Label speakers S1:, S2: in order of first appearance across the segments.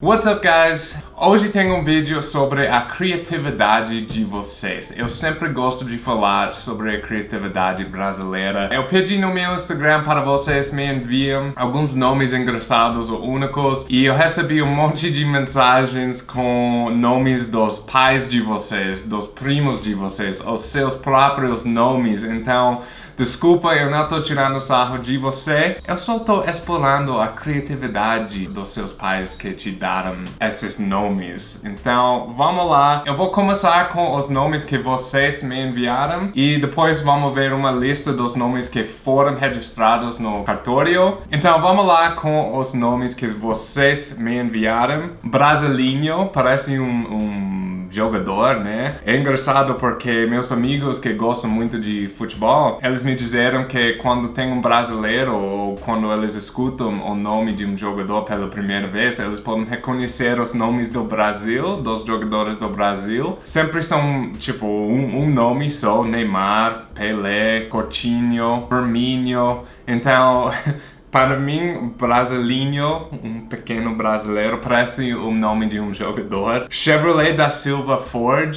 S1: What's up guys? Hoje tenho um vídeo sobre a criatividade de vocês. Eu sempre gosto de falar sobre a criatividade brasileira. Eu pedi no meu Instagram para vocês me enviam alguns nomes engraçados ou únicos e eu recebi um monte de mensagens com nomes dos pais de vocês, dos primos de vocês, os seus próprios nomes. Então, Desculpa, eu não tô tirando sarro de você. Eu só tô explorando a criatividade dos seus pais que te deram esses nomes. Então, vamos lá. Eu vou começar com os nomes que vocês me enviaram e depois vamos ver uma lista dos nomes que foram registrados no cartório. Então, vamos lá com os nomes que vocês me enviaram. Brasilinho, parece um, um jogador, né? É engraçado porque meus amigos que gostam muito de futebol, eles me disseram que quando tem um brasileiro ou quando eles escutam o nome de um jogador pela primeira vez, eles podem reconhecer os nomes do Brasil, dos jogadores do Brasil. Sempre são, tipo, um, um nome só, Neymar, Pelé, Coutinho, Firmino. Então... Para mim, brasileiro, um pequeno brasileiro, parece o nome de um jogador. Chevrolet da Silva Ford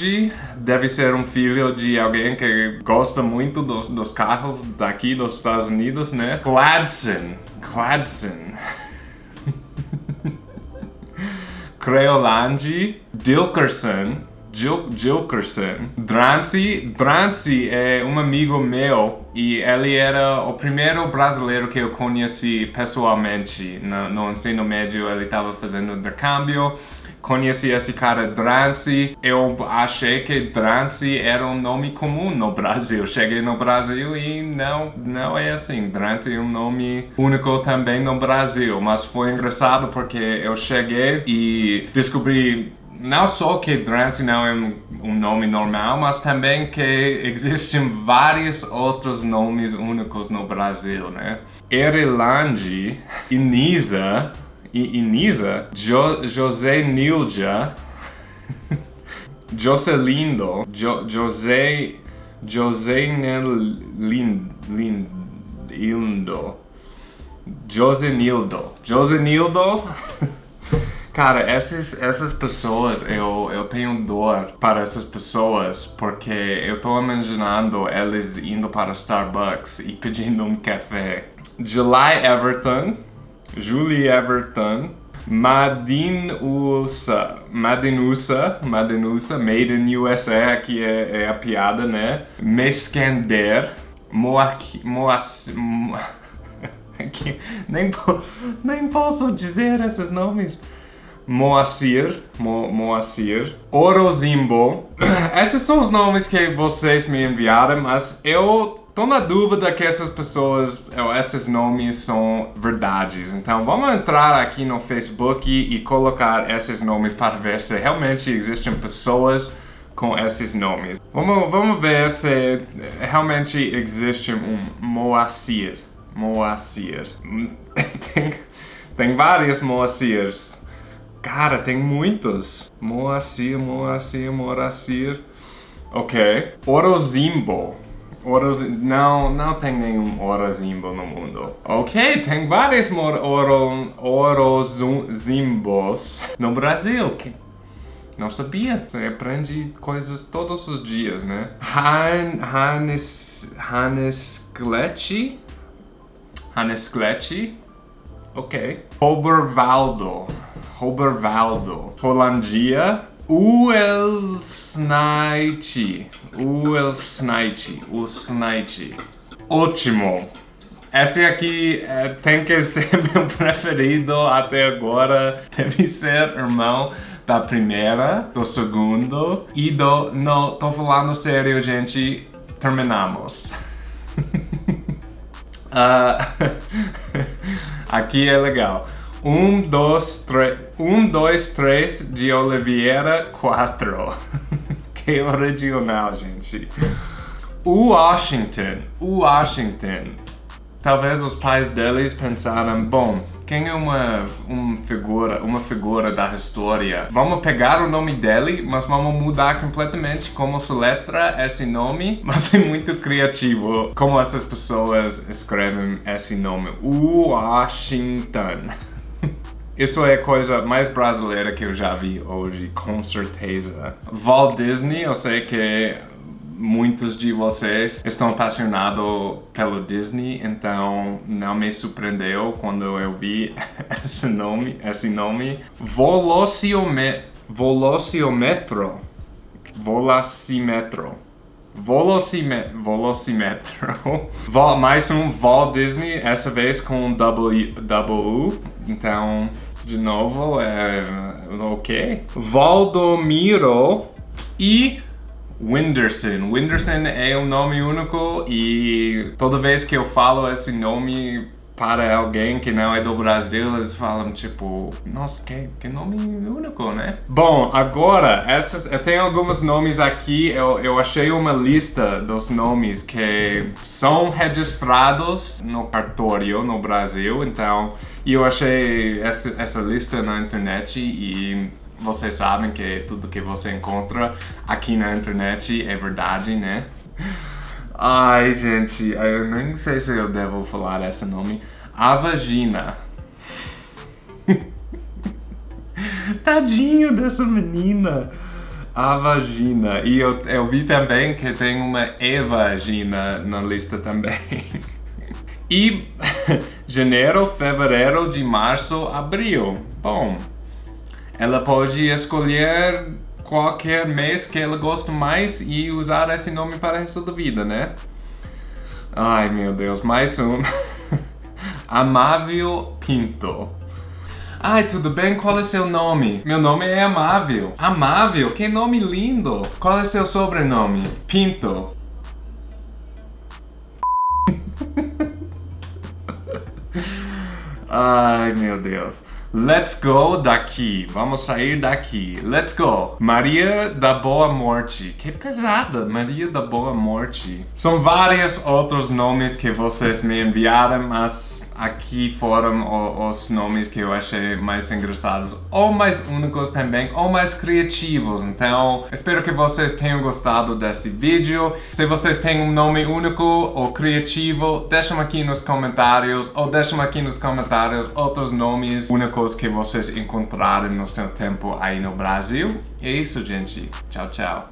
S1: deve ser um filho de alguém que gosta muito dos, dos carros daqui dos Estados Unidos, né? Cladson, Cladson. Creolange, Dilkerson, Gil Gilkerson. Drancy, Drancy é um amigo meu e ele era o primeiro brasileiro que eu conheci pessoalmente no, no ensino médio. Ele estava fazendo intercâmbio. Conheci esse cara Drancy. Eu achei que Drancy era um nome comum no Brasil. Cheguei no Brasil e não, não é assim. Drancy é um nome único também no Brasil. Mas foi engraçado porque eu cheguei e descobri não só que Drancy não é um, nome normal, mas também que existem vários outros nomes únicos no Brasil, né? Erilange, Inisa, Inisa, jo, José Nilja, Joselindo, jo, José, José Lindo, Lindo, Josenildo, Josenildo, Cara, essas, essas pessoas, eu, eu tenho dor para essas pessoas porque eu tô imaginando eles indo para Starbucks e pedindo um café. July Everton, Julie Everton, Madinusa, Madinusa, Madinusa, Made in USA, aqui é, é a piada, né? Mescander, Moaki, Moas... Mo... nem, nem posso dizer esses nomes. Moacir, Mo, Moacir, Orozimbo. Esses são os nomes que vocês me enviaram, mas eu tô na dúvida que essas pessoas, esses nomes são verdades. Então vamos entrar aqui no Facebook e colocar esses nomes para ver se realmente existem pessoas com esses nomes. Vamos, vamos ver se realmente existe um Moacir. Moacir. tem, tem vários Moacirs. Cara, tem muitos. Moacir, Moacir, Moracir. Ok. Orozimbo. Oroz... Não, não tem nenhum Orozimbo no mundo. Ok, tem vários oro... Orozimbos no Brasil. Que... Não sabia. Você aprende coisas todos os dias, né? Han... Gletchi? Hannes Gletchi? Ok. Obervaldo. Robervaldo, Holandia, Uelsnite, Uelsnite, Uelsnite. Ótimo! Esse aqui é, tem que ser meu preferido até agora. Deve ser irmão da primeira, do segundo e do... Não, tô falando sério, gente. Terminamos. uh, aqui é legal. Um, dois, três, um, dois, três de Oliveira, quatro. que original, gente. Washington, Washington. Talvez os pais deles pensaram, bom, quem é uma, uma, figura, uma figura da história? Vamos pegar o nome dele, mas vamos mudar completamente como se letra esse nome. Mas é muito criativo como essas pessoas escrevem esse nome. Washington. Isso é a coisa mais brasileira que eu já vi hoje, com certeza. Walt Disney, eu sei que muitos de vocês estão apaixonados pelo Disney, então não me surpreendeu quando eu vi esse nome, esse nome. Velociometro. Velociometro. Velocímetro. Velocímetro. Mais um Walt Disney, essa vez com W, W. Então, de novo, é ok. Valdomiro e Whindersson. Whindersson é um nome único e toda vez que eu falo esse nome para alguém que não é do Brasil, eles falam tipo, nossa, que, que nome único, né? Bom, agora, essas, eu tenho alguns nomes aqui, eu, eu achei uma lista dos nomes que são registrados no cartório no Brasil, então, eu achei essa, essa lista na internet e vocês sabem que tudo que você encontra aqui na internet é verdade, né? Ai, gente, eu nem sei se eu devo falar esse nome. A vagina. Tadinho dessa menina. A vagina. E eu, eu vi também que tem uma evagina na lista também. E janeiro, fevereiro, de março, abril. Bom, ela pode escolher qualquer mês que ela gosta mais e usar esse nome para o resto da vida, né? Ai, meu Deus, mais um. Amável Pinto. Ai, tudo bem? Qual é seu nome? Meu nome é Amável. Amável? Que nome lindo! Qual é seu sobrenome? Pinto. Ai, meu Deus. Let's go daqui. Vamos sair daqui. Let's go. Maria da Boa Morte. Que pesada. Maria da Boa Morte. São vários outros nomes que vocês me enviaram, mas aqui foram os nomes que eu achei mais engraçados, ou mais únicos também, ou mais criativos. Então, espero que vocês tenham gostado desse vídeo. Se vocês têm um nome único ou criativo, deixem aqui nos comentários, ou deixem aqui nos comentários outros nomes únicos que vocês encontraram no seu tempo aí no Brasil. E é isso, gente. Tchau, tchau.